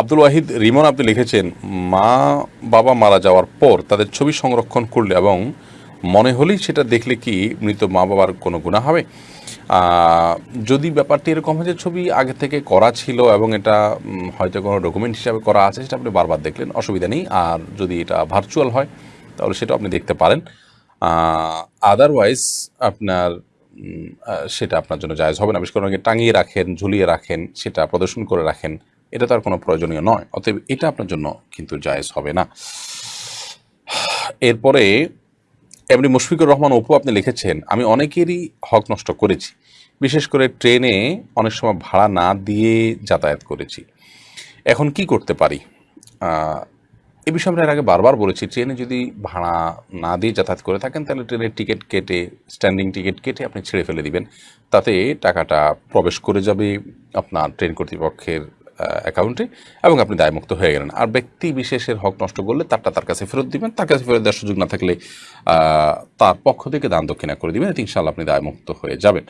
আব্দুল ওয়াহিদ, রিমন আপনি লিখেছেন, মা বাবা মারা যাওয়ার পর তাদের ছবি সংরক্ষণ করলে এবং মনে হলেই সেটা দেখলে কি মৃত মা বাবার কোনো গুণা হবে? যদি ব্যাপারটি এরকম হয় যে ছবি আগে থেকে করা ছিল এবং এটা হয়তো কোনো ডকুমেন্ট হিসাবে করা আছে, সেটা আপনি বারবার দেখলেন, অসুবিধা নেই। আর যদি এটা ভার্চুয়াল হয়, তাহলে সেটা আপনি দেখতে পারেন। আদারওয়াইজ আপনার সেটা আপনার জন্য জায়জ হবে না। বিশেষ করে টাঙিয়ে রাখেন, ঝুলিয়ে রাখেন, সেটা প্রদর্শন করে রাখেন। এটা তার কোনো প্রয়োজনীয় নয়। অতএব এটা আপনার জন্য কিন্তু জায়েজ হবে না। এরপরে, এমনি মুশফিকুর রহমান অপু আপনি লিখেছেন, আমি অনেকেরই হক নষ্ট করেছি। বিশেষ করে ট্রেনে অনেক সময় ভাড়া না দিয়ে যাতায়াত করেছি। এখন কি করতে পারি? এ বিষয়ে আমরা এর আগে বারবার বলেছি, ট্রেনে যদি ভাড়া না দিয়ে যাতায়াত করে থাকেন, তাহলে ট্রেনের টিকিট কেটে, স্ট্যান্ডিং টিকিট কেটে আপনি ছেড়ে ফেলে দিবেন। তাতে টাকাটা প্রবেশ করে যাবে আপনার ট্রেন কর্তৃপক্ষের অ্যাকাউন্টে এবং আপনি দায়মুক্ত হয়ে গেলেন। আর ব্যক্তি বিশেষের হক নষ্ট করলে তারটা তার কাছে ফেরত দিবেন, তার কাছে ফেরত দেওয়ার সুযোগ না থাকলে তার পক্ষ থেকে দান দক্ষিণা করে দিবেন, এতে ইনশাল্লাহ আপনি দায়মুক্ত হয়ে যাবেন।